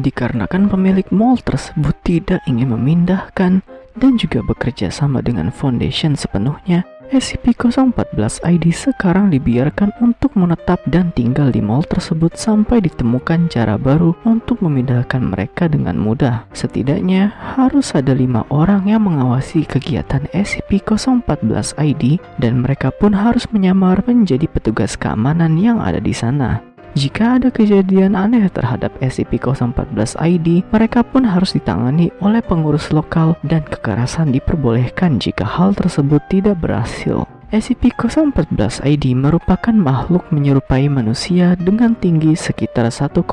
dikarenakan pemilik mall tersebut tidak ingin memindahkan dan juga bekerja sama dengan foundation sepenuhnya, SCP-014-ID sekarang dibiarkan untuk menetap dan tinggal di mall tersebut sampai ditemukan cara baru untuk memindahkan mereka dengan mudah. Setidaknya harus ada lima orang yang mengawasi kegiatan SCP-014-ID dan mereka pun harus menyamar menjadi petugas keamanan yang ada di sana. Jika ada kejadian aneh terhadap SCP-014-ID, mereka pun harus ditangani oleh pengurus lokal dan kekerasan diperbolehkan jika hal tersebut tidak berhasil. SCP-014-ID merupakan makhluk menyerupai manusia dengan tinggi sekitar 1,7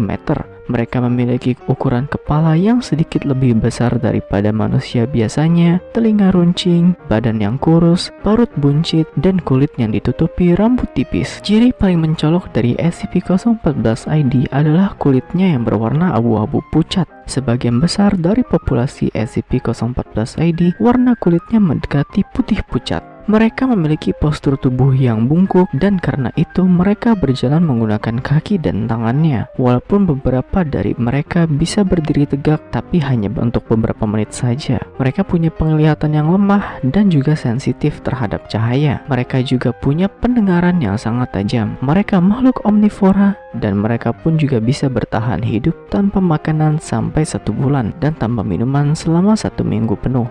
meter. Mereka memiliki ukuran kepala yang sedikit lebih besar daripada manusia biasanya, telinga runcing, badan yang kurus, parut buncit, dan kulit yang ditutupi rambut tipis. Ciri paling mencolok dari SCP-014-ID adalah kulitnya yang berwarna abu-abu pucat. Sebagian besar dari populasi SCP-014-ID, warna kulitnya mendekati putih pucat. Mereka memiliki postur tubuh yang bungkuk dan karena itu mereka berjalan menggunakan kaki dan tangannya. Walaupun beberapa dari mereka bisa berdiri tegak tapi hanya untuk beberapa menit saja. Mereka punya penglihatan yang lemah dan juga sensitif terhadap cahaya. Mereka juga punya pendengaran yang sangat tajam. Mereka makhluk omnivora dan mereka pun juga bisa bertahan hidup tanpa makanan sampai satu bulan dan tanpa minuman selama satu minggu penuh.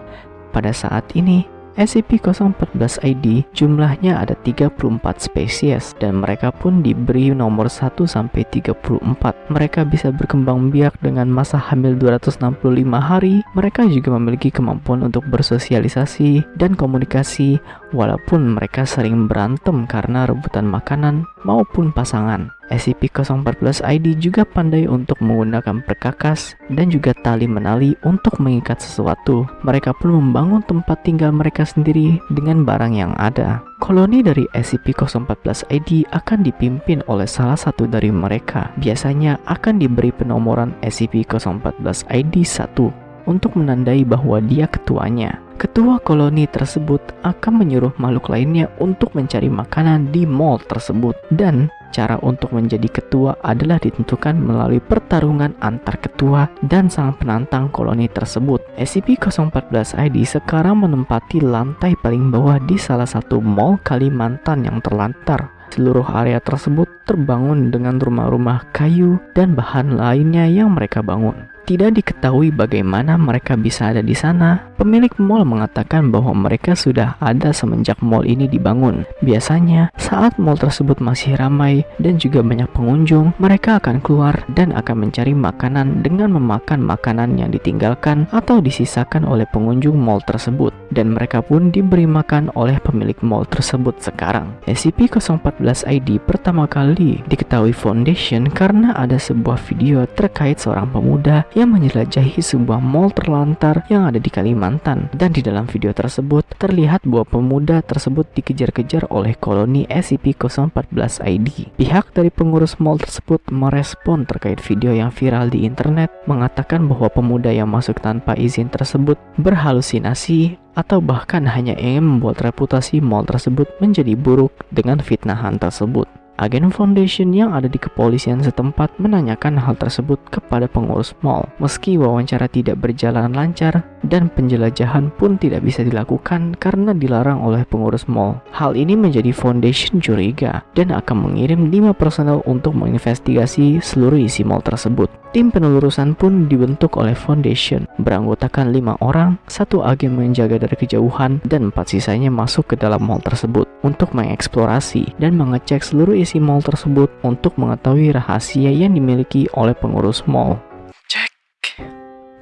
Pada saat ini, SCP-014-ID jumlahnya ada 34 spesies dan mereka pun diberi nomor 1 sampai 34. Mereka bisa berkembang biak dengan masa hamil 265 hari. Mereka juga memiliki kemampuan untuk bersosialisasi dan komunikasi walaupun mereka sering berantem karena rebutan makanan maupun pasangan. SCP-014-ID juga pandai untuk menggunakan perkakas dan juga tali menali untuk mengikat sesuatu. Mereka pun membangun tempat tinggal mereka sendiri dengan barang yang ada. Koloni dari SCP-014-ID akan dipimpin oleh salah satu dari mereka. Biasanya akan diberi penomoran SCP-014-ID 1 untuk menandai bahwa dia ketuanya. Ketua koloni tersebut akan menyuruh makhluk lainnya untuk mencari makanan di mall tersebut dan cara untuk menjadi ketua adalah ditentukan melalui pertarungan antar ketua dan sang penantang koloni tersebut. SCP-014-ID sekarang menempati lantai paling bawah di salah satu mall Kalimantan yang terlantar. Seluruh area tersebut terbangun dengan rumah-rumah kayu dan bahan lainnya yang mereka bangun. Tidak diketahui bagaimana mereka bisa ada di sana. Pemilik mall mengatakan bahwa mereka sudah ada semenjak mall ini dibangun. Biasanya, saat mall tersebut masih ramai dan juga banyak pengunjung, mereka akan keluar dan akan mencari makanan dengan memakan makanan yang ditinggalkan atau disisakan oleh pengunjung mall tersebut. Dan mereka pun diberi makan oleh pemilik mall tersebut sekarang. SCP-014-ID pertama kali diketahui Foundation karena ada sebuah video terkait seorang pemuda yang menjelajahi sebuah mall terlantar yang ada di Kalimantan dan di dalam video tersebut terlihat bahwa pemuda tersebut dikejar-kejar oleh koloni SCP-014-ID. Pihak dari pengurus mall tersebut merespon terkait video yang viral di internet mengatakan bahwa pemuda yang masuk tanpa izin tersebut berhalusinasi atau bahkan hanya ingin membuat reputasi mall tersebut menjadi buruk dengan fitnahan tersebut. Agen Foundation yang ada di kepolisian setempat menanyakan hal tersebut kepada pengurus mall. Meski wawancara tidak berjalan lancar dan penjelajahan pun tidak bisa dilakukan karena dilarang oleh pengurus mall. Hal ini menjadi Foundation curiga dan akan mengirim 5 personel untuk menginvestigasi seluruh isi mall tersebut. Tim penelurusan pun dibentuk oleh Foundation, beranggotakan lima orang, satu agen menjaga dari kejauhan, dan empat sisanya masuk ke dalam mall tersebut untuk mengeksplorasi dan mengecek seluruh isi mall tersebut untuk mengetahui rahasia yang dimiliki oleh pengurus mall.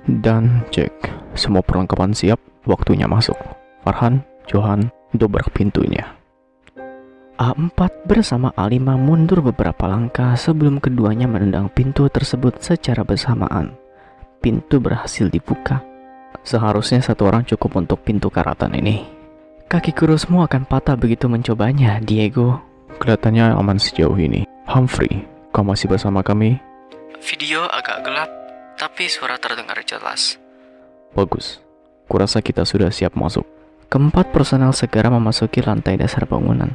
Dan cek. Semua perlengkapan siap, waktunya masuk. Farhan, Johan, dobrak pintunya. A4 bersama A5 mundur beberapa langkah sebelum keduanya menendang pintu tersebut secara bersamaan. Pintu berhasil dibuka. Seharusnya satu orang cukup untuk pintu karatan ini. Kaki kurusmu akan patah begitu mencobanya, Diego. Kelihatannya aman sejauh ini. Humphrey, kau masih bersama kami? Video agak gelap, tapi suara terdengar jelas. Bagus. Kurasa kita sudah siap masuk. Keempat personel segera memasuki lantai dasar bangunan.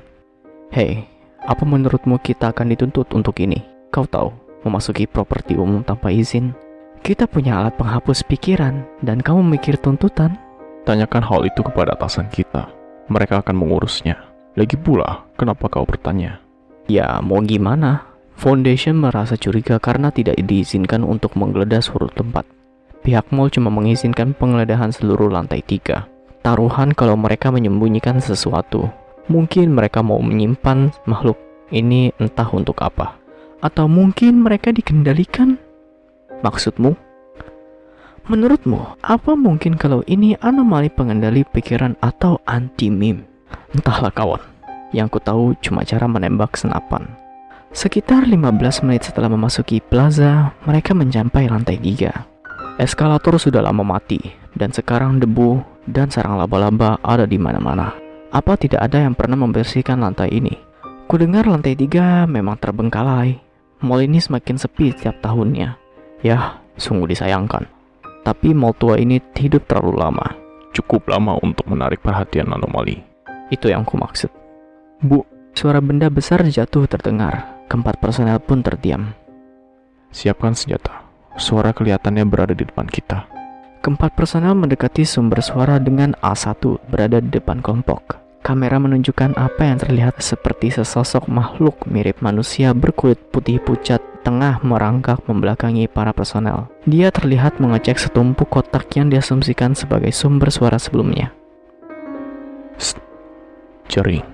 Hei, apa menurutmu kita akan dituntut untuk ini? Kau tahu, memasuki properti umum tanpa izin. Kita punya alat penghapus pikiran, dan kamu mikir tuntutan? Tanyakan hal itu kepada atasan kita. Mereka akan mengurusnya. Lagi pula, kenapa kau bertanya? Ya, mau gimana? Foundation merasa curiga karena tidak diizinkan untuk menggeledah suatu tempat. Pihak mall cuma mengizinkan penggeledahan seluruh lantai tiga. Taruhan kalau mereka menyembunyikan sesuatu. Mungkin mereka mau menyimpan makhluk ini entah untuk apa. Atau mungkin mereka dikendalikan? Maksudmu? Menurutmu, apa mungkin kalau ini anomali pengendali pikiran atau anti-meme? Entahlah kawan. Yang ku tahu cuma cara menembak senapan. Sekitar 15 menit setelah memasuki plaza, mereka mencapai lantai 3. Eskalator sudah lama mati, dan sekarang debu dan sarang laba-laba ada di mana-mana. Apa tidak ada yang pernah membersihkan lantai ini? Kudengar lantai 3 memang terbengkalai. Mall ini semakin sepi setiap tahunnya. Ya, sungguh disayangkan. Tapi mall tua ini hidup terlalu lama. Cukup lama untuk menarik perhatian anomali. Itu yang ku maksud. Bu, Suara benda besar jatuh terdengar. Keempat personel pun terdiam. siapkan senjata. Suara kelihatannya berada di depan kita. Keempat personel mendekati sumber suara dengan A1 berada di depan kelompok. Kamera menunjukkan apa yang terlihat seperti sesosok makhluk mirip manusia berkulit putih pucat tengah merangkak membelakangi para personel. Dia terlihat mengecek setumpuk kotak yang diasumsikan sebagai sumber suara sebelumnya. Jaring.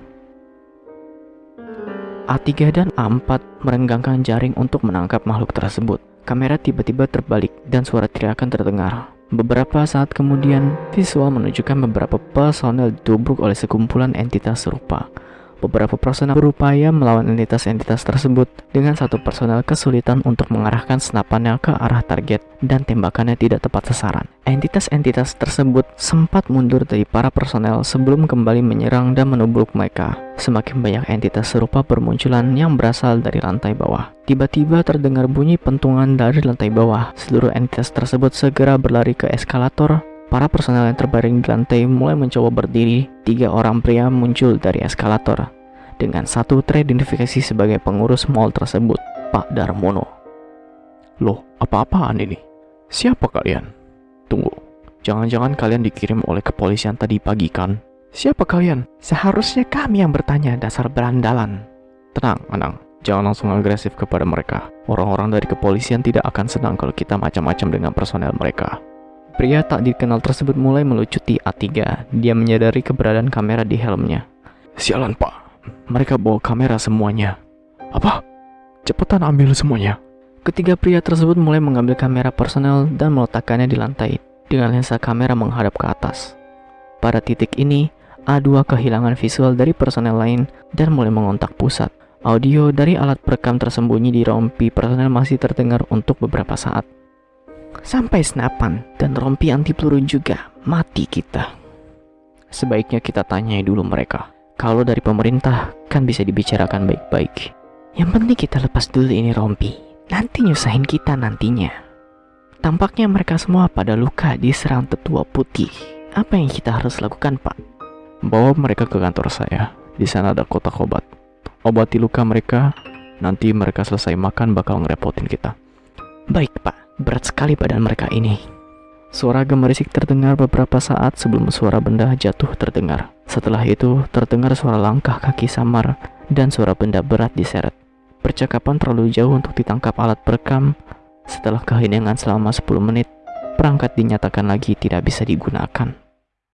A3 dan A4 merenggangkan jaring untuk menangkap makhluk tersebut. Kamera tiba-tiba terbalik dan suara teriakan terdengar. Beberapa saat kemudian, visual menunjukkan beberapa personel ditubruk oleh sekumpulan entitas serupa. Beberapa personel berupaya melawan entitas-entitas tersebut dengan satu personel kesulitan untuk mengarahkan senapannya ke arah target dan tembakannya tidak tepat sasaran. Entitas-entitas tersebut sempat mundur dari para personel sebelum kembali menyerang dan menubruk mereka. Semakin banyak entitas serupa bermunculan yang berasal dari lantai bawah. Tiba-tiba terdengar bunyi pentungan dari lantai bawah. Seluruh entitas tersebut segera berlari ke eskalator Para personel yang terbaring di lantai mulai mencoba berdiri. Tiga orang pria muncul dari eskalator dengan satu teridentifikasi sebagai pengurus mall tersebut, Pak Darmono. Loh, apa-apaan ini? Siapa kalian? Tunggu, jangan-jangan kalian dikirim oleh kepolisian tadi pagi kan? Siapa kalian? Seharusnya kami yang bertanya dasar berandalan. Tenang, Anang. Jangan langsung agresif kepada mereka. Orang-orang dari kepolisian tidak akan senang kalau kita macam-macam dengan personel mereka. Pria tak dikenal tersebut mulai melucuti A3. Dia menyadari keberadaan kamera di helmnya. Sialan pak, mereka bawa kamera semuanya. Apa? Cepetan ambil semuanya. Ketiga pria tersebut mulai mengambil kamera personel dan meletakkannya di lantai dengan lensa kamera menghadap ke atas. Pada titik ini, A2 kehilangan visual dari personel lain dan mulai mengontak pusat. Audio dari alat perekam tersembunyi di rompi personel masih terdengar untuk beberapa saat. Sampai senapan dan rompi anti peluru juga mati kita. Sebaiknya kita tanyai dulu mereka. Kalau dari pemerintah kan bisa dibicarakan baik-baik. Yang penting kita lepas dulu ini rompi. Nanti nyusahin kita nantinya. Tampaknya mereka semua pada luka diserang tetua putih. Apa yang kita harus lakukan, Pak? Bawa mereka ke kantor saya. Di sana ada kotak obat. Obati luka mereka. Nanti mereka selesai makan bakal ngerepotin kita. Baik, Pak. Berat sekali badan mereka ini. Suara gemerisik terdengar beberapa saat sebelum suara benda jatuh terdengar. Setelah itu, terdengar suara langkah kaki samar dan suara benda berat diseret. Percakapan terlalu jauh untuk ditangkap alat perekam. Setelah keheningan selama 10 menit, perangkat dinyatakan lagi tidak bisa digunakan.